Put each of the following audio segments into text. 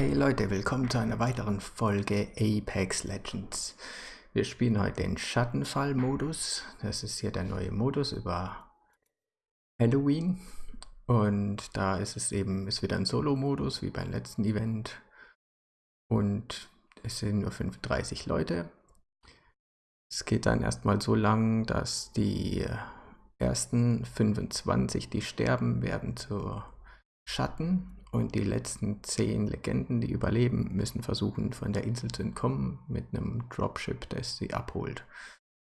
Hey Leute, willkommen zu einer weiteren Folge Apex Legends. Wir spielen heute den Schattenfall-Modus. Das ist hier der neue Modus über Halloween. Und da ist es eben, ist wieder ein Solo-Modus, wie beim letzten Event. Und es sind nur 35 Leute. Es geht dann erstmal so lang, dass die ersten 25, die sterben, werden zu Schatten und die letzten 10 Legenden, die überleben, müssen versuchen, von der Insel zu entkommen mit einem Dropship, das sie abholt.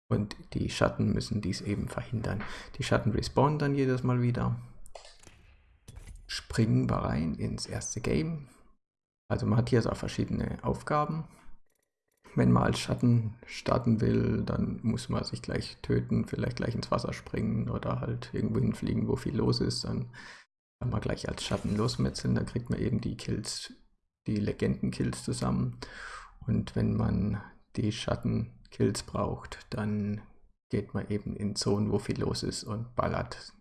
Und die Schatten müssen dies eben verhindern. Die Schatten respawnen dann jedes Mal wieder. Springen wir rein ins erste Game. Also man hat hier so verschiedene Aufgaben. Wenn man als Schatten starten will, dann muss man sich gleich töten, vielleicht gleich ins Wasser springen oder halt irgendwo hinfliegen, wo viel los ist. Dann kann man gleich als Schatten losmetzeln, dann kriegt man eben die Kills, die Legenden-Kills zusammen. Und wenn man die Schatten-Kills braucht, dann geht man eben in Zonen, wo viel los ist und ballert,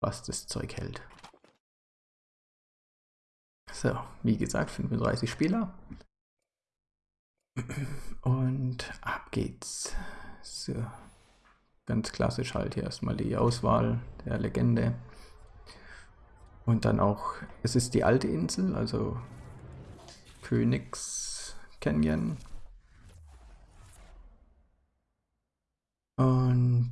was das Zeug hält. So, wie gesagt, 35 Spieler. Und ab geht's. So, ganz klassisch halt hier erstmal die Auswahl der Legende. Und dann auch, es ist die alte Insel, also Königs Canyon. Und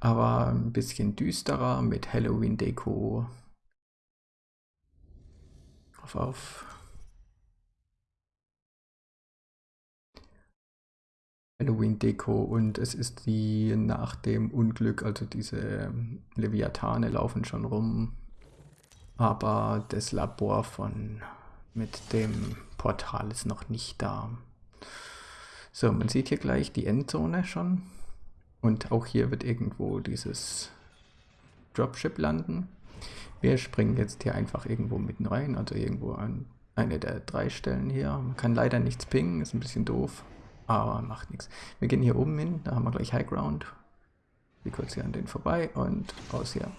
aber ein bisschen düsterer mit Halloween-Deko. Auf, auf. Halloween-Deko und es ist die nach dem Unglück, also diese Leviathane laufen schon rum, aber das Labor von mit dem Portal ist noch nicht da. So, man sieht hier gleich die Endzone schon. Und auch hier wird irgendwo dieses Dropship landen. Wir springen jetzt hier einfach irgendwo mitten rein, also irgendwo an eine der drei Stellen hier. Man kann leider nichts pingen, ist ein bisschen doof, aber macht nichts. Wir gehen hier oben hin, da haben wir gleich High Ground. Wir kurz hier an den vorbei und raus hier.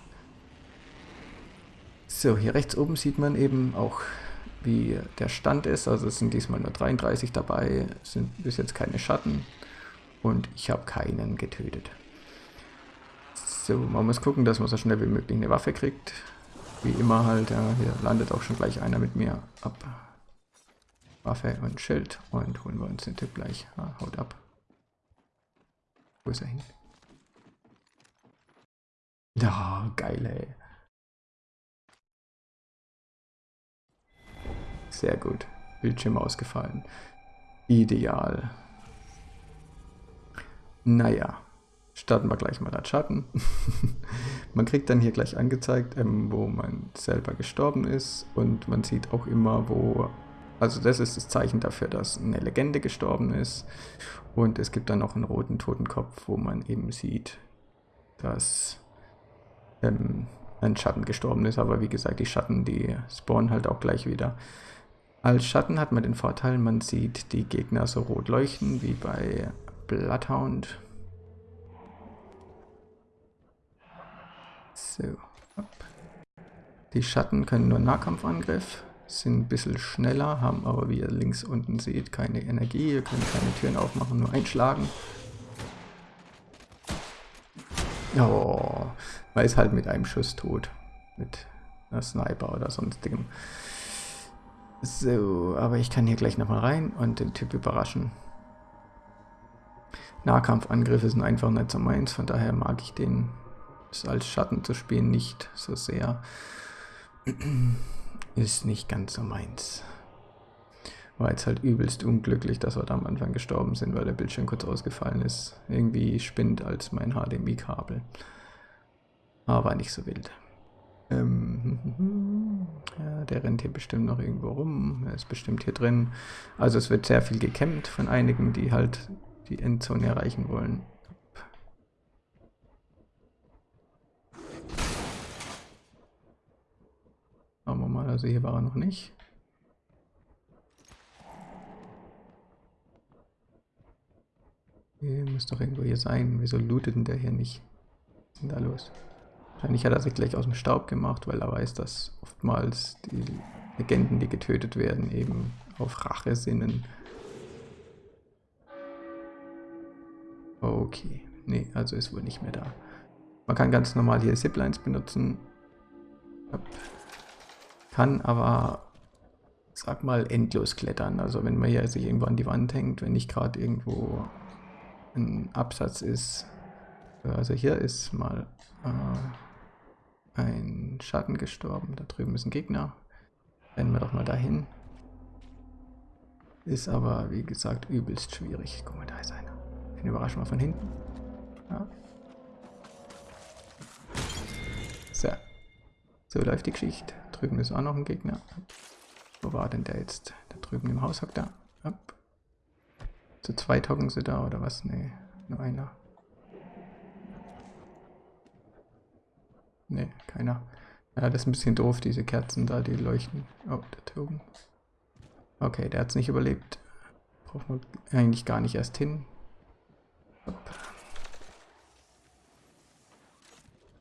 So, hier rechts oben sieht man eben auch, wie der Stand ist. Also es sind diesmal nur 33 dabei, sind bis jetzt keine Schatten und ich habe keinen getötet. So, man muss gucken, dass man so schnell wie möglich eine Waffe kriegt. Wie immer halt, ja, hier landet auch schon gleich einer mit mir ab. Waffe und Schild und holen wir uns den Typ gleich. Ah, haut ab. Wo ist er hin? Ja, geil, ey. Sehr gut. Bildschirm ausgefallen. Ideal. Naja, starten wir gleich mal als Schatten. man kriegt dann hier gleich angezeigt, ähm, wo man selber gestorben ist und man sieht auch immer, wo, also das ist das Zeichen dafür, dass eine Legende gestorben ist und es gibt dann noch einen roten Totenkopf, wo man eben sieht, dass ähm, ein Schatten gestorben ist, aber wie gesagt, die Schatten, die spawnen halt auch gleich wieder. Als Schatten hat man den Vorteil, man sieht die Gegner so rot leuchten, wie bei Bloodhound. So. Die Schatten können nur Nahkampfangriff, sind ein bisschen schneller, haben aber, wie ihr links unten seht, keine Energie. Ihr könnt keine Türen aufmachen, nur einschlagen. Oh, man ist halt mit einem Schuss tot. Mit einer Sniper oder sonstigem. So, aber ich kann hier gleich nochmal rein und den Typ überraschen. Nahkampfangriffe sind einfach nicht so meins, von daher mag ich den als Schatten zu spielen nicht so sehr. Ist nicht ganz so meins. War jetzt halt übelst unglücklich, dass wir da am Anfang gestorben sind, weil der Bildschirm kurz ausgefallen ist. Irgendwie spinnt als mein HDMI-Kabel. Aber nicht so wild. Ähm, der rennt hier bestimmt noch irgendwo rum. Er ist bestimmt hier drin. Also es wird sehr viel gekämmt von einigen, die halt die Endzone erreichen wollen. Schauen wir mal, also hier war er noch nicht. Hier muss doch irgendwo hier sein. Wieso lootet denn der hier nicht? Was ist denn da los? Wahrscheinlich hat er sich gleich aus dem Staub gemacht, weil er weiß, dass oftmals die Legenden, die getötet werden, eben auf Rache sinnen. Okay. Nee, also ist wohl nicht mehr da. Man kann ganz normal hier Ziplines benutzen. Kann aber, sag mal, endlos klettern. Also wenn man hier sich irgendwo an die Wand hängt, wenn nicht gerade irgendwo ein Absatz ist. Also hier ist mal äh, ein Schatten gestorben. Da drüben ist ein Gegner. Rennen wir doch mal dahin. Ist aber, wie gesagt, übelst schwierig. Guck mal, da ist einer. Den überraschen wir von hinten. Ja. So. So läuft die Geschichte. Drüben ist auch noch ein Gegner. Wo war denn der jetzt? Da drüben im Haus hockt er. Zu zweit hocken sie da oder was? Nee, nur einer. Nee, keiner. Ja, das ist ein bisschen doof, diese Kerzen da, die leuchten. Oh, der Token. Okay, der hat es nicht überlebt. Braucht man eigentlich gar nicht erst hin. Hopp.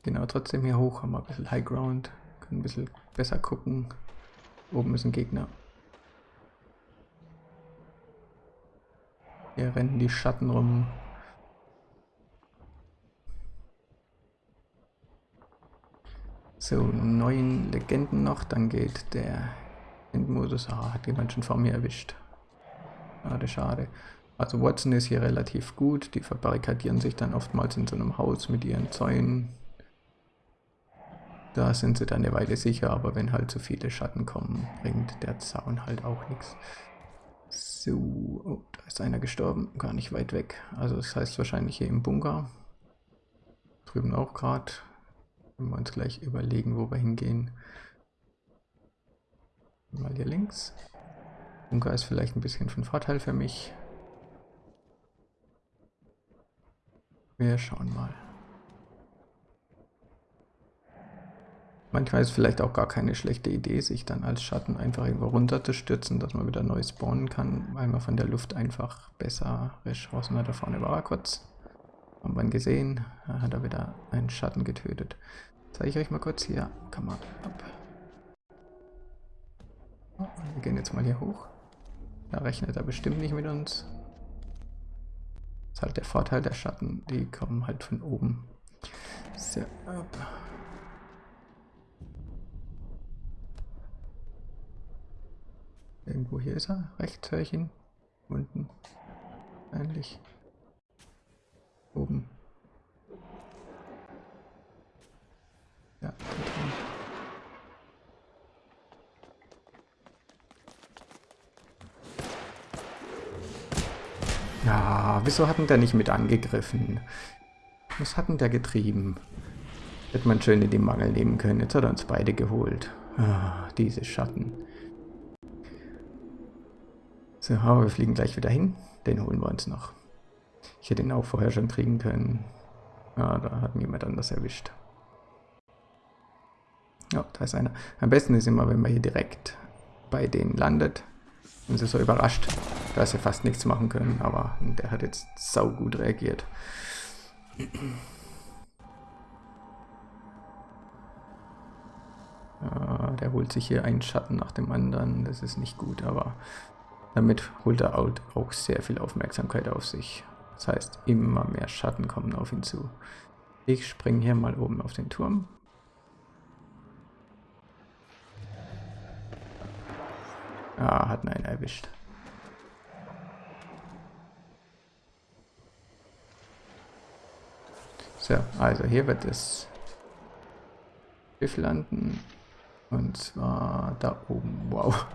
Genau, trotzdem hier hoch haben wir ein bisschen High Ground. Können ein bisschen besser gucken. Oben ist ein Gegner. Hier rennen die Schatten rum. So, neun Legenden noch, dann geht der Endmodus. Ah, hat jemand schon vor mir erwischt. Schade, schade. Also Watson ist hier relativ gut. Die verbarrikadieren sich dann oftmals in so einem Haus mit ihren Zäunen. Da sind sie dann eine Weile sicher, aber wenn halt zu viele Schatten kommen, bringt der Zaun halt auch nichts. So, oh, da ist einer gestorben, gar nicht weit weg. Also das heißt wahrscheinlich hier im Bunker. Drüben auch gerade. Wenn wir uns gleich überlegen, wo wir hingehen. Mal hier links. Bunker ist vielleicht ein bisschen von Vorteil für mich. Wir schauen mal. Manchmal ist vielleicht auch gar keine schlechte Idee, sich dann als Schatten einfach irgendwo runter zu stürzen, dass man wieder neu spawnen kann, weil man von der Luft einfach besser Ressourcen hat. Da vorne war er kurz. Haben wir ihn gesehen. Da hat er wieder einen Schatten getötet. Zeige ich euch mal kurz hier. Kann man ab. Oh, wir gehen jetzt mal hier hoch. Da rechnet er bestimmt nicht mit uns. Das ist halt der Vorteil der Schatten. Die kommen halt von oben. So, ab. Irgendwo hier ist er. Rechts höre ich ihn. Unten. Eigentlich. Oben. Ja. Ja, wieso hat denn der nicht mit angegriffen? Was hat denn der getrieben? Hätte man schön in die Mangel nehmen können. Jetzt hat er uns beide geholt. Ah, diese Schatten. So, aber wir fliegen gleich wieder hin. Den holen wir uns noch. Ich hätte ihn auch vorher schon kriegen können. Ja, da hat niemand anders erwischt. Ja, da ist einer. Am besten ist immer, wenn man hier direkt bei denen landet. Und sie so überrascht, dass sie fast nichts machen können. Aber der hat jetzt sau gut reagiert. Der holt sich hier einen Schatten nach dem anderen. Das ist nicht gut, aber damit holt er auch sehr viel Aufmerksamkeit auf sich. Das heißt, immer mehr Schatten kommen auf ihn zu. Ich springe hier mal oben auf den Turm. Ah, hat einen erwischt. So, also hier wird das Schiff landen. Und zwar da oben. Wow.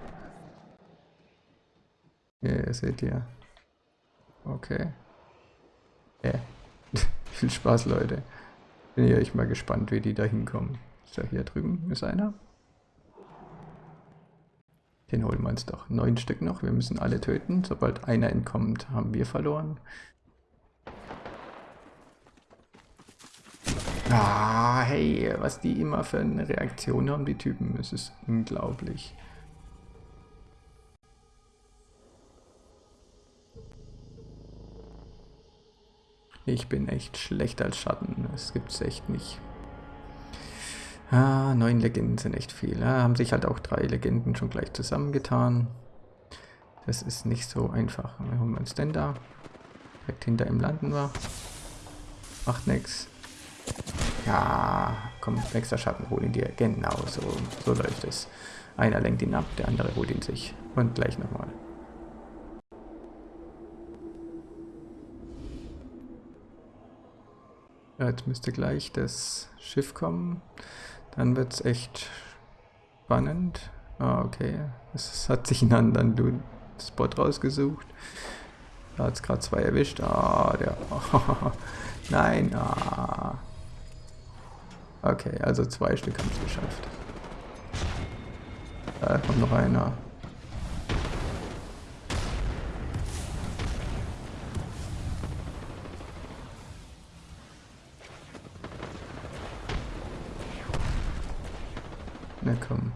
Hier seht ihr. Okay. Yeah. Viel Spaß, Leute. Bin ich mal gespannt, wie die da hinkommen. So, hier drüben ist einer. Den holen wir uns doch. Neun Stück noch. Wir müssen alle töten. Sobald einer entkommt, haben wir verloren. Ah, hey, was die immer für eine Reaktion haben, die Typen. Es ist unglaublich. Ich bin echt schlecht als Schatten. Das gibt's echt nicht. Ah, neun Legenden sind echt viel. Ja, haben sich halt auch drei Legenden schon gleich zusammengetan. Das ist nicht so einfach. Wir holen uns denn da. Direkt hinter ihm landen wir. Macht nix. Ja, komm, nächster Schatten, hol ihn dir. Genau, so, so läuft es. Einer lenkt ihn ab, der andere holt ihn sich. Und gleich nochmal. Jetzt müsste gleich das Schiff kommen. Dann wird es echt spannend. Ah, okay. Es hat sich einen anderen Spot rausgesucht. Da hat es gerade zwei erwischt. Ah, der. Nein. Ah. Okay, also zwei Stück haben es geschafft. Da kommt noch einer. Ne, komm.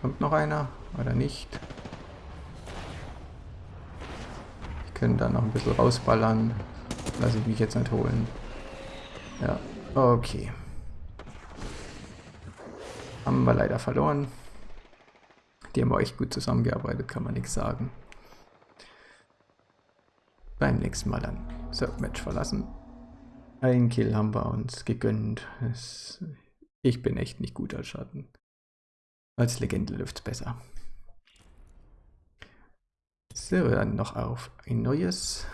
Kommt noch einer oder nicht? Ich könnte da noch ein bisschen rausballern. Lasse ich mich jetzt nicht holen. Ja, okay. Haben wir leider verloren. Die haben echt gut zusammengearbeitet, kann man nichts sagen. Beim nächsten Mal dann. So, Match verlassen. Ein Kill haben wir uns gegönnt. Es ich bin echt nicht gut als Schatten. Als Legende läuft es besser. So, dann noch auf ein neues.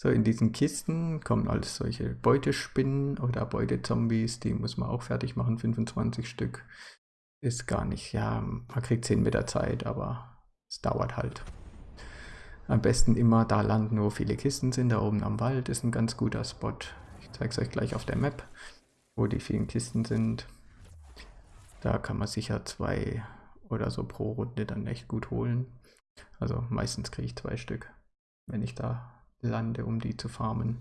So, in diesen Kisten kommen alles solche Beutespinnen oder Beutezombies, die muss man auch fertig machen, 25 Stück. Ist gar nicht, ja, man kriegt 10 Meter Zeit, aber es dauert halt. Am besten immer da landen, wo viele Kisten sind. Da oben am Wald ist ein ganz guter Spot. Ich zeige es euch gleich auf der Map, wo die vielen Kisten sind. Da kann man sicher zwei oder so pro Runde dann echt gut holen. Also meistens kriege ich zwei Stück, wenn ich da lande, um die zu farmen.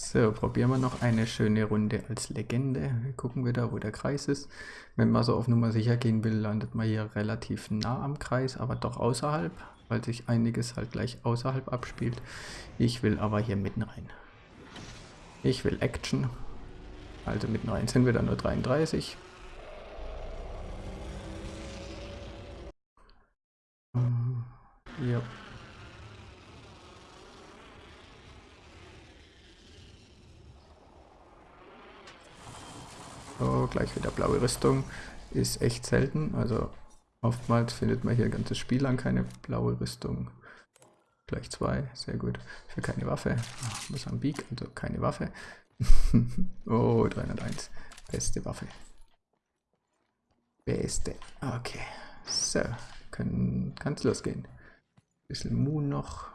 So, probieren wir noch eine schöne Runde als Legende. Wir gucken wieder, wo der Kreis ist. Wenn man so auf Nummer sicher gehen will, landet man hier relativ nah am Kreis, aber doch außerhalb, weil sich einiges halt gleich außerhalb abspielt. Ich will aber hier mitten rein. Ich will Action. Also mitten rein sind wir dann nur 33. Ja. So, gleich wieder blaue Rüstung. Ist echt selten. Also oftmals findet man hier ganzes Spiel lang keine blaue Rüstung. Gleich zwei, sehr gut. Für keine Waffe. Ach, Mosambik, also keine Waffe. oh, 301. Beste Waffe. Beste. Okay. So, kann es losgehen. Bisschen Moon noch.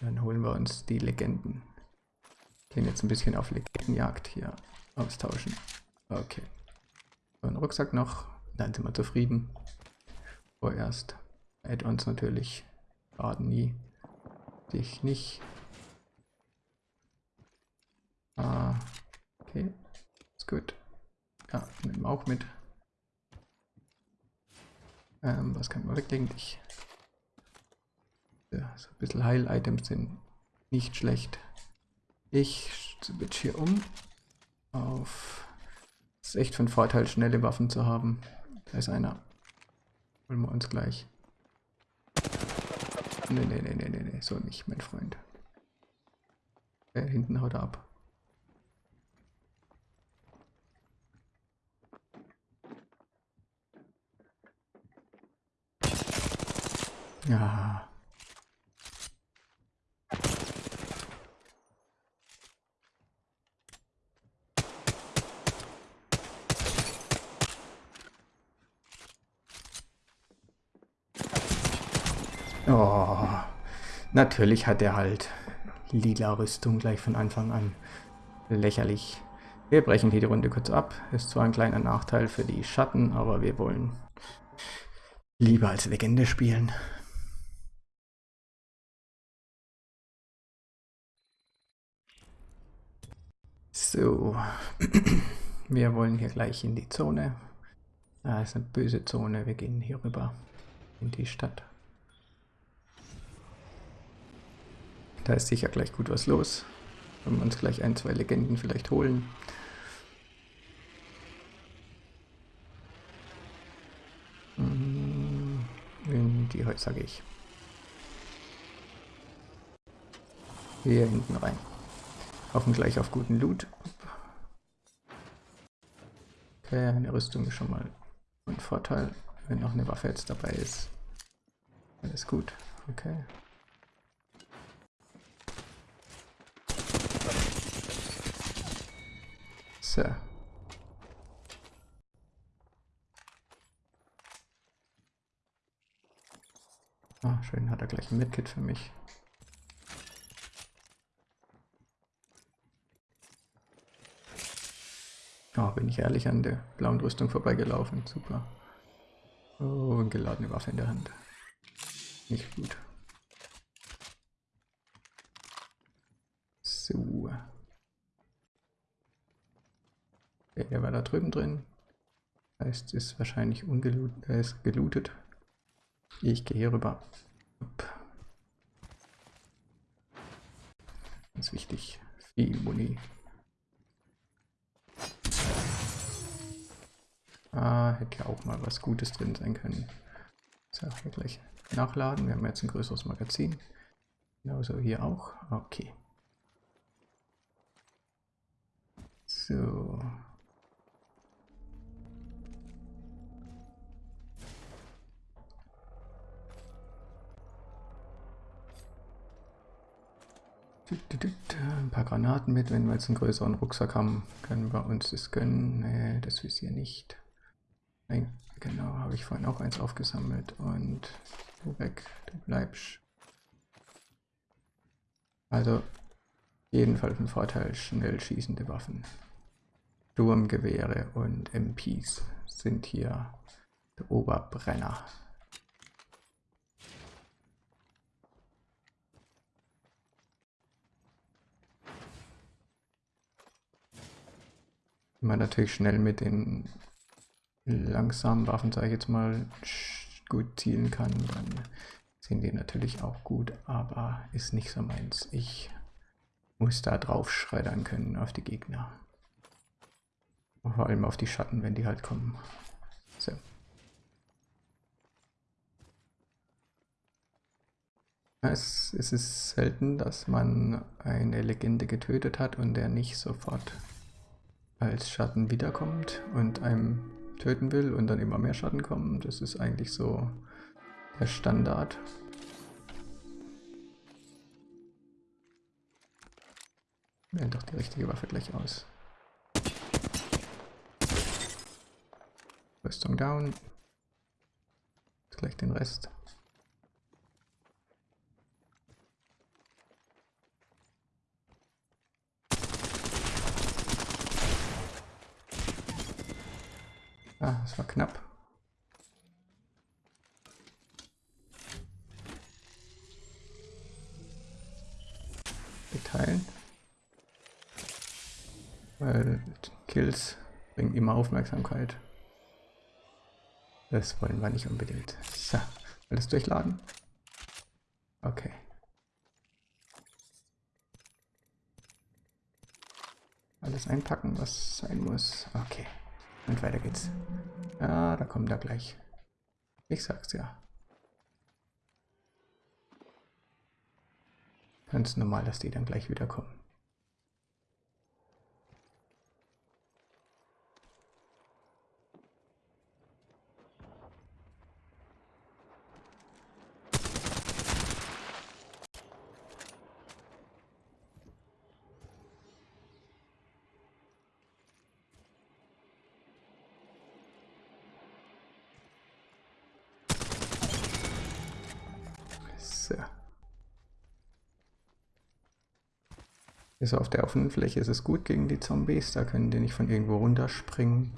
Dann holen wir uns die Legenden. Gehen jetzt ein bisschen auf Legendenjagd hier austauschen. Okay. So, ein Rucksack noch. Dann sind wir zufrieden. Vorerst. Add-ons natürlich. Baden nie. Dich nicht. Ah, okay. Ist gut. Ja, nehmen wir auch mit. Ähm, was kann man weglegen? Dich. Ja, so ein bisschen Heil-Items sind nicht schlecht. Ich switch hier um auf... Es ist echt von Vorteil, schnelle Waffen zu haben. Da ist einer. Holen wir uns gleich. Nee, nee, nee, nee, nee, nee, so nicht, mein Freund. Okay, hinten haut er ab. Ja. Natürlich hat er halt lila Rüstung gleich von Anfang an. Lächerlich. Wir brechen hier die Runde kurz ab. Ist zwar ein kleiner Nachteil für die Schatten, aber wir wollen lieber als Legende spielen. So, wir wollen hier gleich in die Zone. Ah, ist eine böse Zone. Wir gehen hier rüber in die Stadt. Da ist sicher gleich gut was los. Wenn wir uns gleich ein, zwei Legenden vielleicht holen. Mm, in die Häuser gehe ich. Hier hinten rein. Hoffen gleich auf guten Loot. Okay, eine Rüstung ist schon mal ein Vorteil, wenn noch eine Waffe jetzt dabei ist. Alles gut, okay. So. Ah, schön, hat er gleich ein Medkit für mich. Oh, bin ich ehrlich an der blauen Rüstung vorbeigelaufen. Super. Oh, geladene Waffe in der Hand. Nicht gut. So. Okay, der war da drüben drin. Heißt, ist wahrscheinlich ungelootet, äh, ist gelootet. Ich gehe hier rüber. Ganz wichtig. Viel Muni. Ah, hätte ja auch mal was Gutes drin sein können. So, hier gleich nachladen. Wir haben jetzt ein größeres Magazin. Genauso hier auch. Okay. So. Ein paar Granaten mit, wenn wir jetzt einen größeren Rucksack haben, können wir uns das gönnen. Nee, das Visier nicht. Nein, genau, habe ich vorhin auch eins aufgesammelt. Und du weg, du bleibst. Also, jedenfalls ein Vorteil, schnell schießende Waffen. Sturmgewehre und MPs sind hier der Oberbrenner. Man natürlich schnell mit den langsamen Waffen, sage ich jetzt mal, gut zielen kann, dann sind die natürlich auch gut, aber ist nicht so meins. Ich muss da drauf schreddern können auf die Gegner. Vor allem auf die Schatten, wenn die halt kommen. So. Es, es ist selten, dass man eine Legende getötet hat und der nicht sofort als Schatten wiederkommt und einem töten will und dann immer mehr Schatten kommen. Das ist eigentlich so der Standard. Wählen doch die richtige Waffe gleich aus. Rüstung down. Jetzt gleich den Rest. Ah, das war knapp. Beteilen. Weil Kills bringen immer Aufmerksamkeit. Das wollen wir nicht unbedingt. So, alles durchladen? Okay. Alles einpacken, was sein muss. Okay. Und weiter geht's. Ja, da kommt er gleich. Ich sag's ja. Ganz normal, dass die dann gleich wiederkommen. So. Ist auf der offenen Fläche ist es gut gegen die Zombies, da können die nicht von irgendwo runterspringen.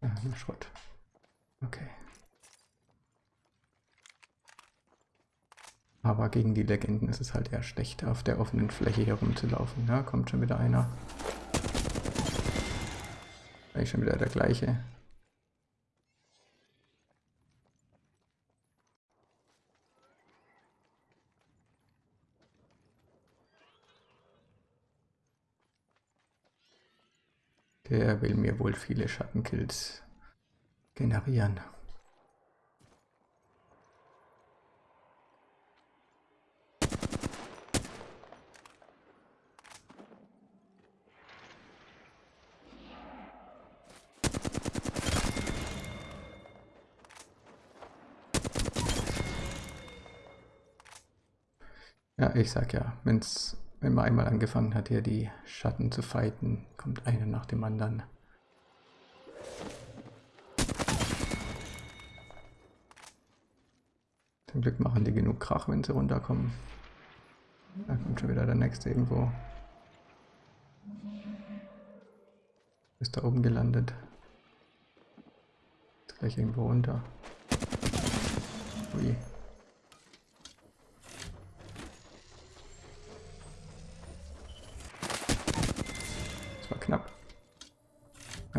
Ah, Schrott. Okay. Aber gegen die Legenden ist es halt eher schlecht, auf der offenen Fläche herumzulaufen. Ja, kommt schon wieder einer. Eigentlich schon wieder der gleiche. Der will mir wohl viele Schattenkills generieren. Ja, ich sag ja, wenn's, wenn man einmal angefangen hat, hier die Schatten zu fighten, kommt einer nach dem anderen. Zum Glück machen die genug Krach, wenn sie runterkommen. Da kommt schon wieder der nächste irgendwo. Ist da oben gelandet. Ist gleich irgendwo runter. Ui.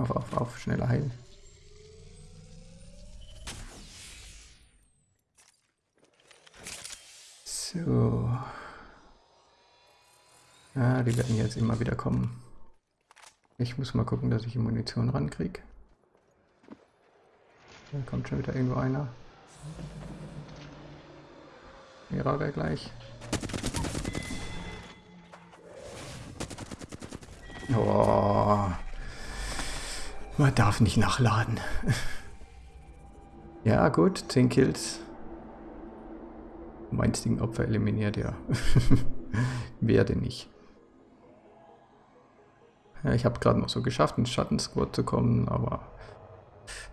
Auf, auf, auf, schneller heilen. So. Ja, die werden jetzt immer wieder kommen. Ich muss mal gucken, dass ich die Munition rankriege. Da kommt schon wieder irgendwo einer. Mehrere gleich. Oh. Man darf nicht nachladen. ja, gut, 10 Kills. Um einzigen Opfer eliminiert, ja. Werde nicht. Ja, ich habe gerade noch so geschafft, ins Schattensquad zu kommen, aber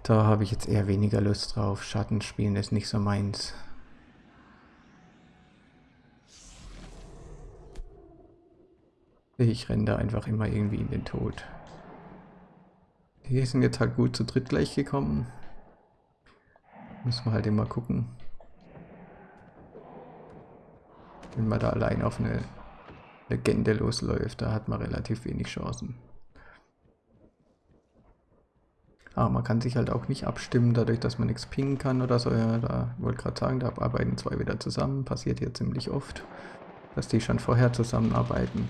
da habe ich jetzt eher weniger Lust drauf. Schattenspielen ist nicht so meins. Ich renne da einfach immer irgendwie in den Tod. Die sind jetzt halt gut zu dritt gleich gekommen. Müssen wir halt immer gucken. Wenn man da allein auf eine Legende losläuft, da hat man relativ wenig Chancen. Aber man kann sich halt auch nicht abstimmen, dadurch, dass man nichts pingen kann oder so. Ja, da wollte gerade sagen, da arbeiten zwei wieder zusammen. Passiert hier ziemlich oft, dass die schon vorher zusammenarbeiten.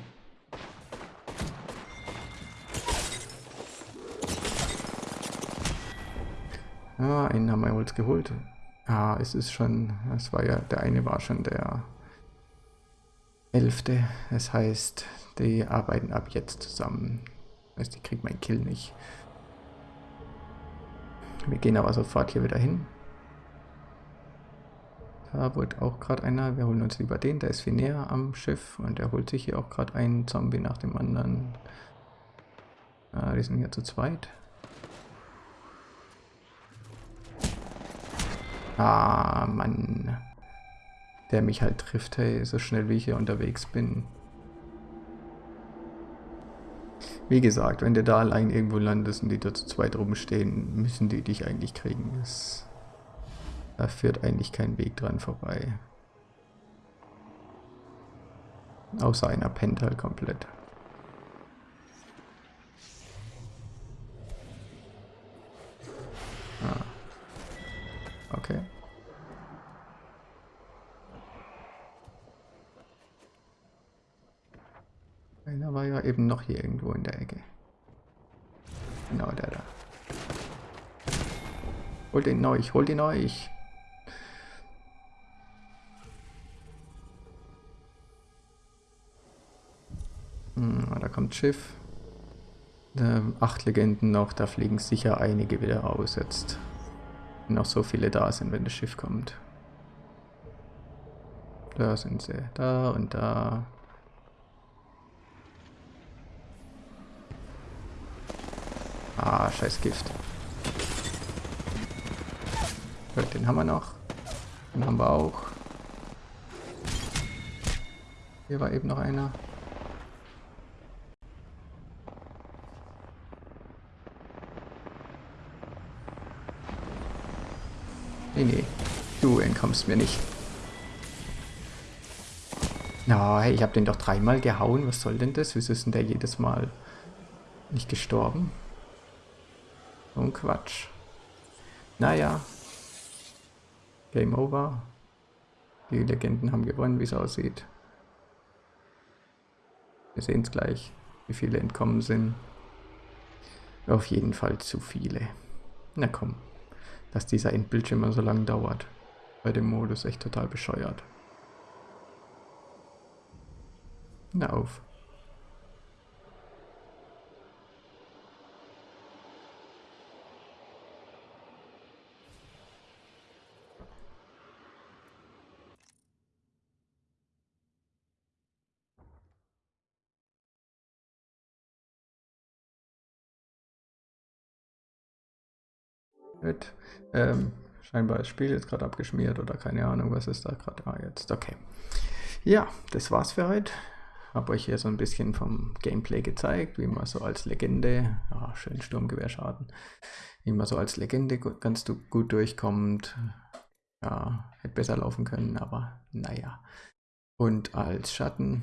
Ja, einen haben wir uns geholt. Ja, es ist schon, es war ja, der eine war schon der elfte. Das heißt, die arbeiten ab jetzt zusammen. Das heißt, die kriegt mein Kill nicht. Wir gehen aber sofort hier wieder hin. Da wurde auch gerade einer, wir holen uns lieber den, der ist viel näher am Schiff und der holt sich hier auch gerade einen Zombie nach dem anderen. Ah, die sind hier zu zweit. Ah, Mann. Der mich halt trifft, hey, so schnell wie ich hier unterwegs bin. Wie gesagt, wenn du da allein irgendwo landest und die da zu zweit rumstehen, müssen die dich eigentlich kriegen. Das, da führt eigentlich kein Weg dran vorbei. Außer einer pennt halt komplett. Ah. Okay. Einer war ja eben noch hier irgendwo in der Ecke. Genau, der da. Hol den euch, hol den euch. Hm, da kommt Schiff. Da, acht Legenden noch, da fliegen sicher einige wieder aus jetzt noch so viele da sind, wenn das Schiff kommt. Da sind sie. Da und da. Ah, scheiß Gift. Den haben wir noch. Den haben wir auch. Hier war eben noch einer. Nee, nee. Du entkommst mir nicht. Ja, hey, ich habe den doch dreimal gehauen. Was soll denn das? Wieso ist denn der jedes Mal nicht gestorben? Ein Quatsch. Naja. Game over. Die Legenden haben gewonnen, wie es aussieht. Wir sehen es gleich, wie viele entkommen sind. Auf jeden Fall zu viele. Na komm, dass dieser Endbildschirm immer so lange dauert. Bei dem Modus echt total bescheuert. Na auf. Wird, ähm, scheinbar das Spiel jetzt gerade abgeschmiert oder keine Ahnung, was ist da gerade. Ah, jetzt, okay. Ja, das war's für heute. Habe euch hier so ein bisschen vom Gameplay gezeigt, wie man so als Legende, ja, schön Sturmgewehrschaden, wie man so als Legende ganz gut durchkommt. Ja, hätte besser laufen können, aber naja. Und als Schatten,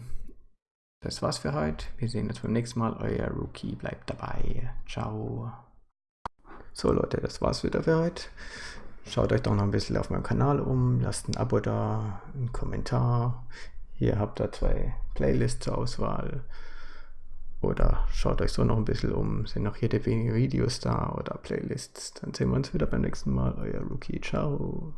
das war's für heute. Wir sehen uns beim nächsten Mal. Euer Rookie bleibt dabei. Ciao. So Leute, das war's wieder für heute. Schaut euch doch noch ein bisschen auf meinem Kanal um, lasst ein Abo da, einen Kommentar. Hier habt ihr zwei Playlists zur Auswahl. Oder schaut euch so noch ein bisschen um, sind noch jede wenige Videos da oder Playlists. Dann sehen wir uns wieder beim nächsten Mal. Euer Rookie, ciao.